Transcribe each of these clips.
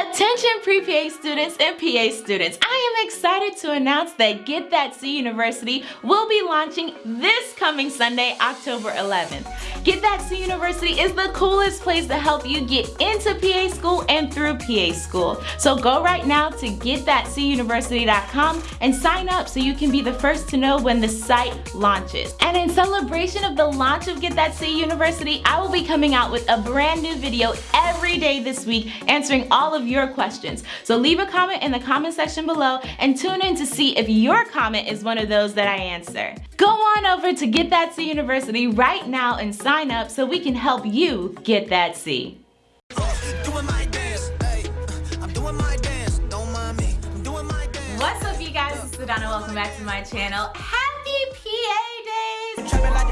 Attention pre-PA students and PA students, I am excited to announce that Get That C University will be launching this coming Sunday, October 11th. Get That C University is the coolest place to help you get into PA school and through PA school. So go right now to getthatcuniversity.com and sign up so you can be the first to know when the site launches. And in celebration of the launch of Get That C University, I will be coming out with a brand new video every day this week answering all of your questions. So leave a comment in the comment section below and tune in to see if your comment is one of those that I answer. Go on over to Get That C University right now and sign up so we can help you get that C. Welcome back to my channel. Happy PA Days!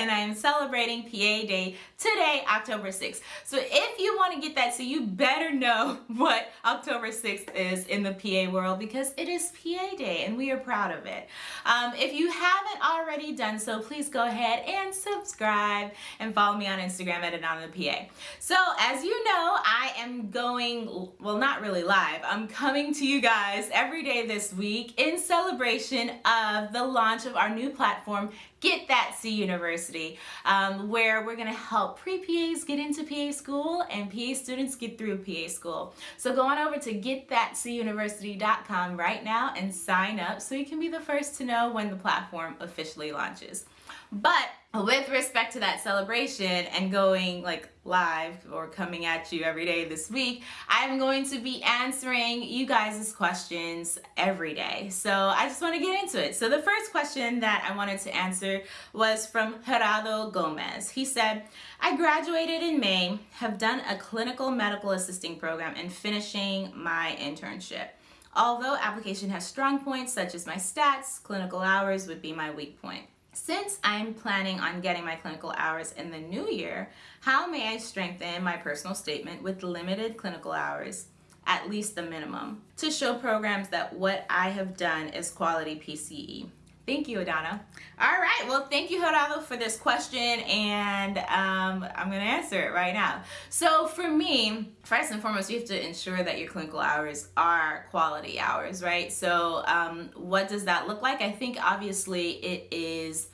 And I am celebrating PA Day today, October 6th. So if you want to get that, so you better know what October 6th is in the PA world because it is PA Day and we are proud of it. Um, if you haven't already done so, please go ahead and subscribe and follow me on Instagram at PA. So as you know, I am going, well not really live, I'm coming to you guys every day this week in celebration of the launch of our new platform, Get That C University, um, where we're gonna help pre-PAs get into PA school and PA students get through PA school. So go on over to getthatcuniversity.com right now and sign up so you can be the first to know when the platform officially launches. But with respect to that celebration and going like live or coming at you every day this week, I'm going to be answering you guys' questions every day. So I just want to get into it. So the first question that I wanted to answer was from Gerardo Gomez. He said, I graduated in May, have done a clinical medical assisting program and finishing my internship. Although application has strong points such as my stats, clinical hours would be my weak point. Since I'm planning on getting my clinical hours in the new year, how may I strengthen my personal statement with limited clinical hours, at least the minimum, to show programs that what I have done is quality PCE? Thank you, Adana. All right, well, thank you, Gerardo, for this question, and um, I'm gonna answer it right now. So for me, first and foremost, you have to ensure that your clinical hours are quality hours, right? So um, what does that look like? I think obviously it is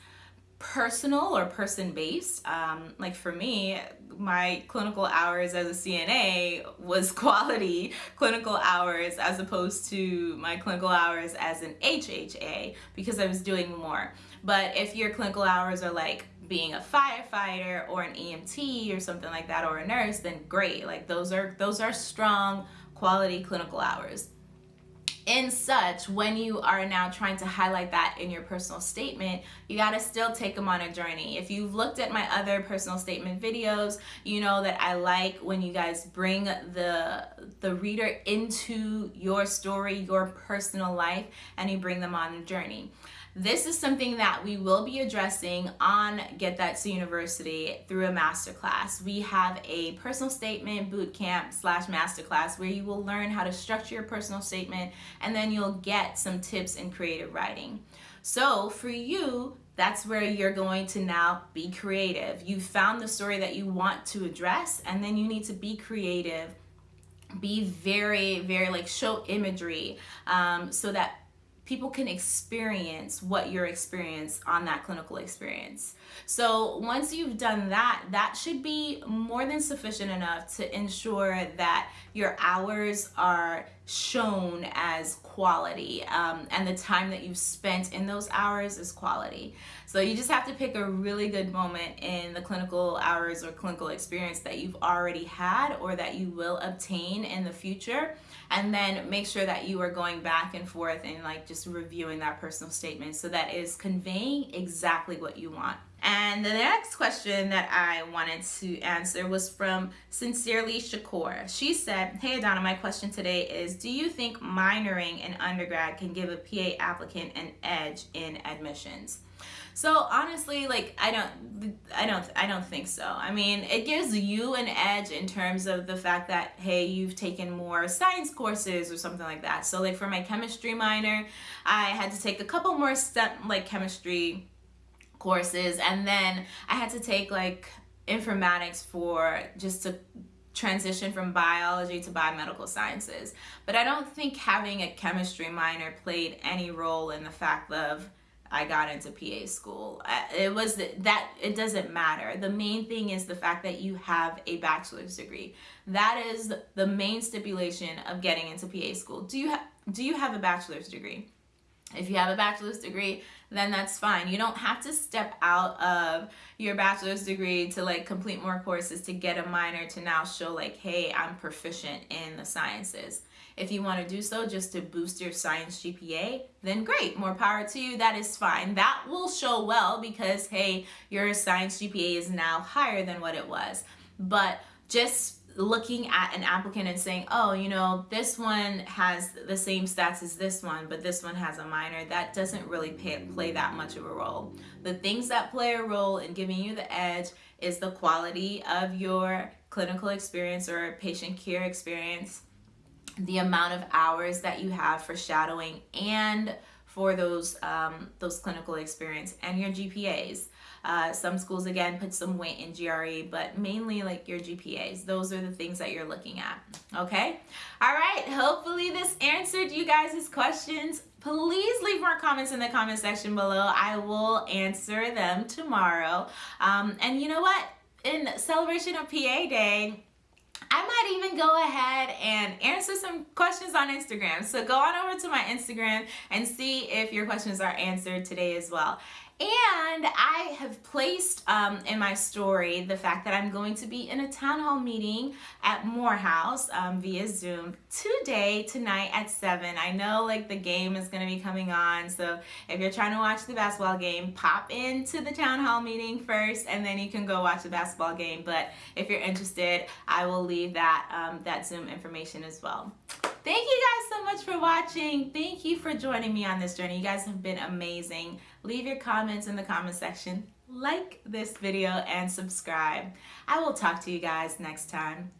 personal or person based. Um, like for me, my clinical hours as a CNA was quality clinical hours as opposed to my clinical hours as an HHA because I was doing more. But if your clinical hours are like being a firefighter or an EMT or something like that or a nurse, then great. Like those are those are strong quality clinical hours in such when you are now trying to highlight that in your personal statement you got to still take them on a journey. If you've looked at my other personal statement videos you know that I like when you guys bring the the reader into your story your personal life and you bring them on a journey this is something that we will be addressing on Get That C University through a masterclass. We have a personal statement bootcamp slash masterclass where you will learn how to structure your personal statement and then you'll get some tips in creative writing. So for you, that's where you're going to now be creative. You found the story that you want to address and then you need to be creative be very very like show imagery um, so that people can experience what your experience on that clinical experience. So once you've done that, that should be more than sufficient enough to ensure that your hours are shown as quality um, and the time that you've spent in those hours is quality. So you just have to pick a really good moment in the clinical hours or clinical experience that you've already had or that you will obtain in the future and then make sure that you are going back and forth and like just reviewing that personal statement so that is conveying exactly what you want. And the next question that I wanted to answer was from Sincerely Shakur. She said, Hey Adana, my question today is, do you think minoring in undergrad can give a PA applicant an edge in admissions? So honestly, like I don't, I don't, I don't think so. I mean, it gives you an edge in terms of the fact that hey, you've taken more science courses or something like that. So like for my chemistry minor, I had to take a couple more step like chemistry courses and then I had to take like informatics for just to transition from biology to biomedical sciences. But I don't think having a chemistry minor played any role in the fact of I got into PA school. Uh, it was that it doesn't matter. The main thing is the fact that you have a bachelor's degree. That is the main stipulation of getting into PA school. Do you have do you have a bachelor's degree? If you have a bachelor's degree, then that's fine. You don't have to step out of your bachelor's degree to like complete more courses to get a minor to now show like, hey, I'm proficient in the sciences. If you want to do so just to boost your science GPA, then great, more power to you, that is fine. That will show well because, hey, your science GPA is now higher than what it was. But just looking at an applicant and saying, oh, you know, this one has the same stats as this one, but this one has a minor, that doesn't really pay, play that much of a role. The things that play a role in giving you the edge is the quality of your clinical experience or patient care experience, the amount of hours that you have for shadowing and for those um, those clinical experience and your GPAs. Uh, some schools again put some weight in GRE, but mainly like your GPAs. Those are the things that you're looking at. Okay. All right. Hopefully this answered you guys' questions. Please leave more comments in the comment section below. I will answer them tomorrow. Um, and you know what? In celebration of PA Day, I might even go ahead and answer some questions on Instagram. So go on over to my Instagram and see if your questions are answered today as well. And I have placed um, in my story the fact that I'm going to be in a town hall meeting at Morehouse um, via Zoom today, tonight at 7. I know like the game is going to be coming on, so if you're trying to watch the basketball game, pop into the town hall meeting first and then you can go watch the basketball game. But if you're interested, I will leave that, um, that Zoom information as well. Thank you guys so much for watching. Thank you for joining me on this journey. You guys have been amazing. Leave your comments in the comment section. Like this video and subscribe. I will talk to you guys next time.